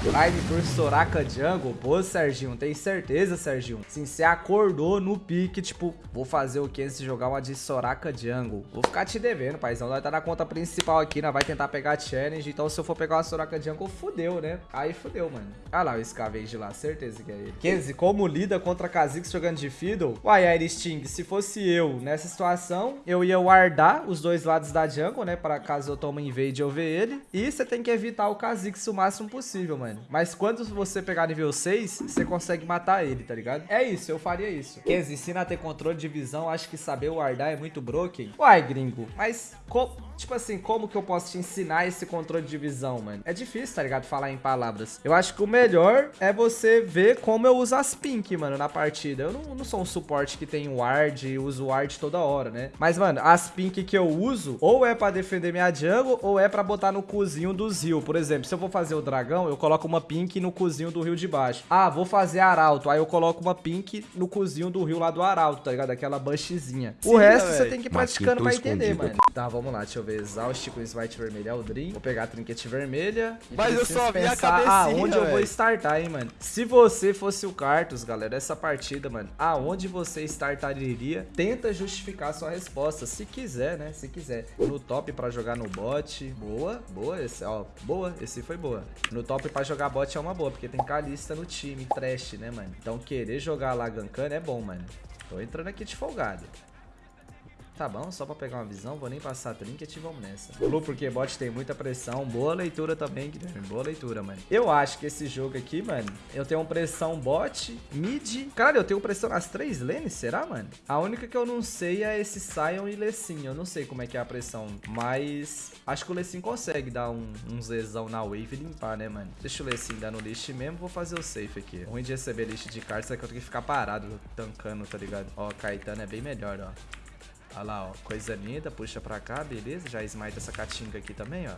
Prime por Soraka Jungle. Pô, Serginho, tem certeza, Serginho? Sim, você acordou no pique, tipo, vou fazer o que se jogar uma de Soraka Jungle. Vou ficar te devendo, paizão. Nós tá na conta principal aqui, nós vai tentar pegar a challenge. Então, se eu for pegar uma Soraka Jungle, fudeu, né? Aí fudeu, mano. Ah lá, o Scavenge lá, certeza que é ele. Kenzie, como lida contra Kha'Zix jogando de Fiddle? Uai, Iristing, se fosse eu nessa situação, eu ia guardar os dois lados da jungle, né? Para caso eu tome invade eu ver ele. E você tem que evitar o Kha'Zix o máximo possível, mano. Mas quando você pegar nível 6, você consegue matar ele, tá ligado? É isso, eu faria isso. Kenzie, ensina a ter controle de visão, acho que saber guardar é muito broken. Uai, gringo, mas... Tipo assim, como que eu posso te ensinar esse controle de visão, mano? É difícil, tá ligado? Falar em palavras. Eu acho que o melhor é você ver como eu uso as pink, mano, na partida. Eu não, não sou um suporte que tem ward e uso ward toda hora, né? Mas, mano, as pink que eu uso, ou é pra defender minha jungle, ou é pra botar no cozinho dos rio. Por exemplo, se eu vou fazer o dragão, eu coloco uma pink no cozinho do rio de baixo. Ah, vou fazer arauto. Aí eu coloco uma pink no cozinho do rio lá do arauto, tá ligado? Aquela bushzinha. O resto véio. você tem que ir praticando pra entender, mano. Tá, vamos lá, deixa eu ver. Exaust com Smite vermelho é o Dream. Vou pegar a trinket vermelha. Mas eu só vi a cabecinha, aonde eu vou startar, hein, mano. Se você fosse o Cartus, galera, essa partida, mano, aonde você startaria, tenta justificar sua resposta. Se quiser, né? Se quiser. No top pra jogar no bot. Boa, boa. Esse, ó, boa. Esse foi boa. No top pra jogar bot é uma boa, porque tem Kalista no time, trash, né, mano? Então querer jogar lá gankando é bom, mano. Tô entrando aqui de folgado. Tá bom, só pra pegar uma visão, vou nem passar trinket e vamos nessa. Blue porque bot tem muita pressão, boa leitura também, Guilherme, boa leitura, mano. Eu acho que esse jogo aqui, mano, eu tenho pressão bot, mid... Cara, eu tenho pressão nas três lanes, será, mano? A única que eu não sei é esse Sion e Lessin, eu não sei como é que é a pressão, mas acho que o Lessin consegue dar um, um zezão na wave e limpar, né, mano? Deixa o Lessin dar no list mesmo, vou fazer o safe aqui. Ruim de receber list de cartas é que eu tenho que ficar parado, tancando, tá ligado? Ó, Caetano é bem melhor, ó. Olha lá, ó. Coisa linda. Puxa pra cá, beleza. Já smite essa catinga aqui também, ó.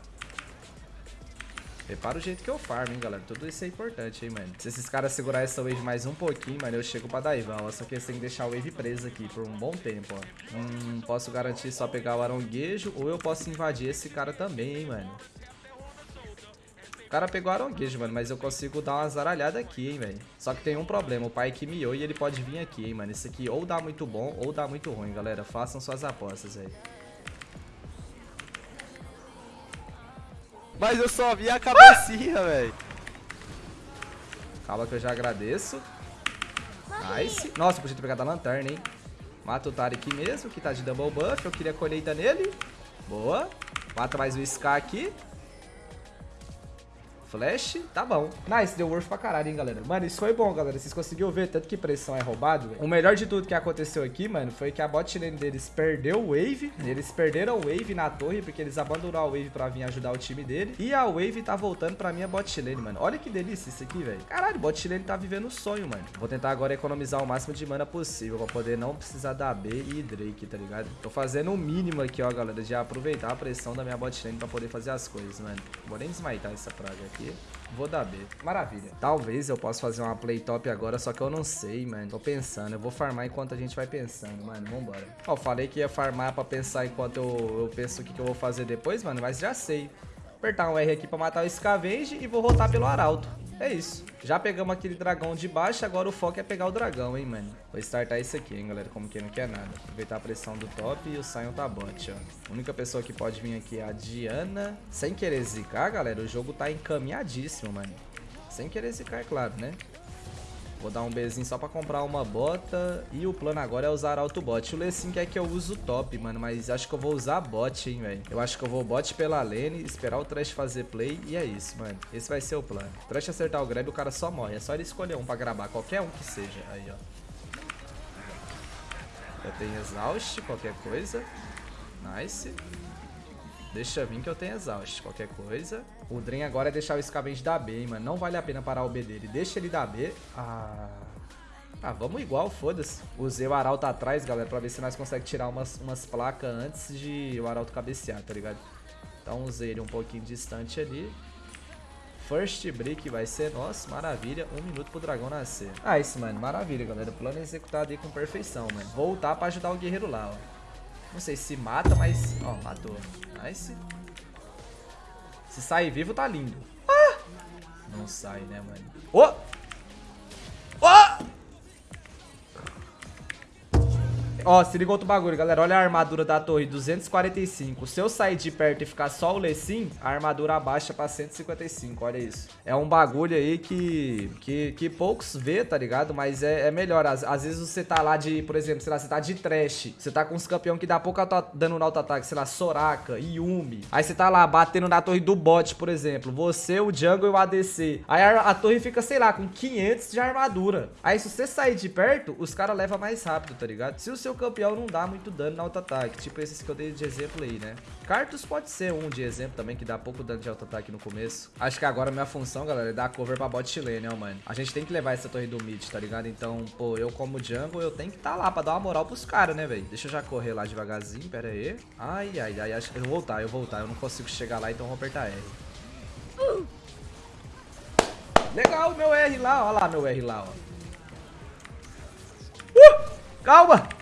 Repara o jeito que eu farm, hein, galera. Tudo isso é importante, hein, mano. Se esses caras segurar essa wave mais um pouquinho, mano, eu chego pra Daivan, ó. Só que eles têm que deixar a wave presa aqui por um bom tempo, ó. Hum, posso garantir só pegar o aronguejo ou eu posso invadir esse cara também, hein, mano. O cara pegou aronguejo, mano, mas eu consigo dar uma zaralhada aqui, hein, velho. Só que tem um problema, o pai que miou e ele pode vir aqui, hein, mano. Isso aqui ou dá muito bom ou dá muito ruim, galera. Façam suas apostas, velho. Mas eu só vi a cabecinha, ah! velho. Calma que eu já agradeço. Nice. Nossa, podia ter pegado a lanterna, hein. Mata o aqui mesmo, que tá de double buff. Eu queria colheita nele. Boa. Mata mais o Scar aqui. Flash, tá bom. Nice, deu worth pra caralho, hein, galera. Mano, isso foi bom, galera. Vocês conseguiram ver tanto que pressão é roubado, véio. O melhor de tudo que aconteceu aqui, mano, foi que a bot lane deles perdeu o wave. Eles perderam o wave na torre, porque eles abandonaram a wave pra vir ajudar o time dele. E a wave tá voltando pra minha bot lane, mano. Olha que delícia isso aqui, velho. Caralho, bot lane tá vivendo o sonho, mano. Vou tentar agora economizar o máximo de mana possível pra poder não precisar da B e Drake, tá ligado? Tô fazendo o mínimo aqui, ó, galera, de aproveitar a pressão da minha bot lane pra poder fazer as coisas, mano. Vou nem desmaitar essa praga aqui. Vou dar B. Maravilha. Talvez eu possa fazer uma play top agora, só que eu não sei, mano. Tô pensando. Eu vou farmar enquanto a gente vai pensando, mano. Vambora. Ó, falei que ia farmar pra pensar enquanto eu, eu penso o que, que eu vou fazer depois, mano. Mas já sei. Apertar um R aqui pra matar o Scavenge e vou rotar pelo Arauto. É isso. Já pegamos aquele dragão de baixo, agora o foco é pegar o dragão, hein, mano. Vou startar esse aqui, hein, galera, como quem não quer nada. Aproveitar a pressão do top e o Sion tá bot, ó. A única pessoa que pode vir aqui é a Diana. Sem querer zicar, galera, o jogo tá encaminhadíssimo, mano. Sem querer zicar, é claro, né? Vou dar um Bzinho só pra comprar uma bota. E o plano agora é usar autobot. O Lessin quer que eu use o top, mano. Mas acho que eu vou usar bot, hein, velho. Eu acho que eu vou bot pela lane, esperar o Trash fazer play. E é isso, mano. Esse vai ser o plano. Trash acertar o grab, o cara só morre. É só ele escolher um pra gravar. Qualquer um que seja. Aí, ó. Eu tenho exaust, qualquer coisa. Nice. Deixa vir que eu tenho exaust, qualquer coisa. O Dren agora é deixar o Scavenge dar B, hein, mano. Não vale a pena parar o B dele. Deixa ele dar B. Ah... Ah, vamos igual, foda-se. Usei o Arauto atrás, galera, pra ver se nós conseguimos tirar umas, umas placas antes de o Arauto cabecear, tá ligado? Então usei ele um pouquinho distante ali. First break vai ser nosso, maravilha. Um minuto pro dragão nascer. Ah, isso, mano, maravilha, galera. Plano executado aí com perfeição, mano. Voltar pra ajudar o guerreiro lá, ó. Não sei se mata, mas... Ó, matou. Nice. Se sair vivo, tá lindo. Ah! Não sai, né, mano? Ô! Ô! Ó, se liga outro bagulho, galera. Olha a armadura da torre, 245. Se eu sair de perto e ficar só o Lecim, a armadura abaixa pra 155, olha isso. É um bagulho aí que, que, que poucos vê, tá ligado? Mas é, é melhor. Às, às, vezes você tá lá de, por exemplo, sei lá, você tá de trash. Você tá com uns campeão que dá pouco dano no auto-ataque, sei lá, Soraka, Yumi. Aí você tá lá batendo na torre do bot, por exemplo. Você, o jungle e o ADC. Aí a, a torre fica, sei lá, com 500 de armadura. Aí se você sair de perto, os caras levam mais rápido, tá ligado? Se o seu campeão não dá muito dano no auto-ataque. Tipo esses que eu dei de exemplo aí, né? Cartus pode ser um de exemplo também, que dá pouco dano de auto-ataque no começo. Acho que agora a minha função, galera, é dar cover pra bot lane, né, mano? A gente tem que levar essa torre do mid, tá ligado? Então, pô, eu como jungle, eu tenho que tá lá pra dar uma moral pros caras, né, velho? Deixa eu já correr lá devagarzinho, pera aí. Ai, ai, ai, acho que eu vou voltar, eu vou voltar. Eu não consigo chegar lá, então vou apertar R. Legal, meu R lá, ó lá meu R lá, ó. Uh! Calma!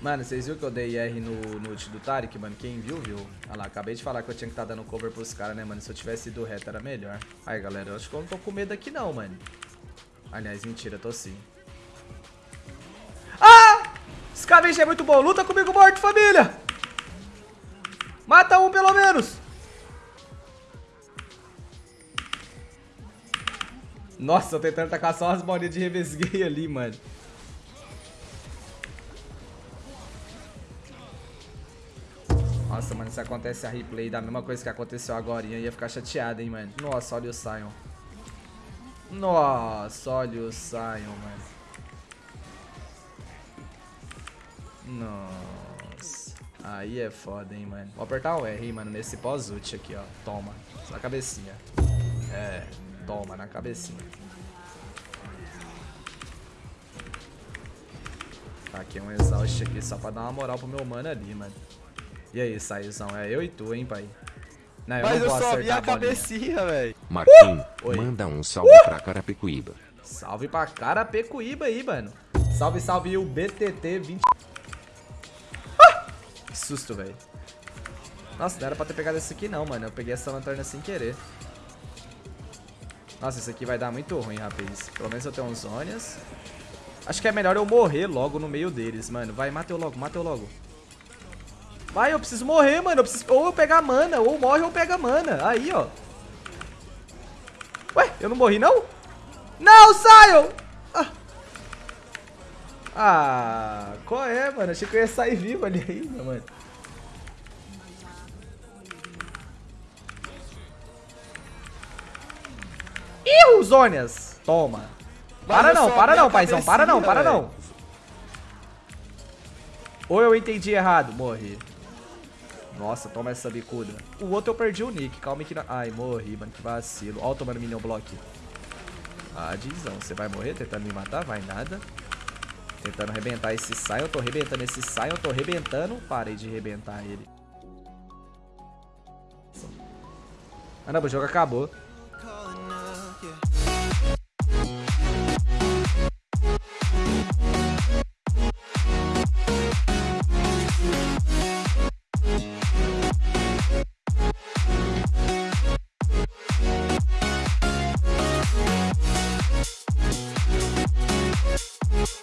Mano, vocês viram que eu dei R no, no ult do Tarek, mano? Quem viu, viu. Olha lá, acabei de falar que eu tinha que estar tá dando cover pros caras, né, mano? Se eu tivesse ido reto era melhor. Aí, galera, eu acho que eu não tô com medo aqui não, mano. Aliás, mentira, tô sim. Ah! Scavenge é muito bom. Luta comigo, morto, família! Mata um, pelo menos! Nossa, eu tentando tacar só as bolinhas de revesguei ali, mano. Nossa, mano, se acontece a replay da mesma coisa que aconteceu agora, ia ficar chateado, hein, mano. Nossa, olha o Sion. Nossa, olha o Sion, mano. Nossa. Aí é foda, hein, mano. Vou apertar o R, mano, nesse pós-ult aqui, ó. Toma. Na cabecinha. É, toma, na cabecinha. Tá aqui um exaust aqui só pra dar uma moral pro meu mano ali, mano. E aí, Saizão, é eu e tu, hein, pai? Não, eu Mas não eu só vi a, a cabecinha, velho. Marquinhos, uh! manda um salve uh! pra Carapicuíba. Salve pra Carapicuíba aí, mano. Salve, salve o BTT 20... Ah! Que susto, velho. Nossa, não era pra ter pegado esse aqui não, mano. Eu peguei essa lanterna sem querer. Nossa, isso aqui vai dar muito ruim, rapaz. Pelo menos eu tenho uns Zônias. Acho que é melhor eu morrer logo no meio deles, mano. Vai, mata eu logo, mata eu logo. Vai, eu preciso morrer, mano. Eu preciso... Ou eu pegar mana, ou morre ou pega mana. Aí, ó. Ué, eu não morri, não? Não, saiam! Ah. ah, qual é, mano? Achei que eu ia sair vivo ali ainda, mano. Ih, Zônias! Toma. Para não, para não, paizão. Para não, para não. Ou eu entendi errado. Morri. Nossa, toma essa bicuda. O outro eu perdi o nick. Calma que... Ai, morri, mano. Que vacilo. Ó, tomando minion block. Ah, Dizão. Você vai morrer tentando me matar? Vai nada. Tentando arrebentar esse Sion. Eu tô arrebentando esse Sion. Eu tô arrebentando. Parei de arrebentar ele. Ah, não. O jogo acabou.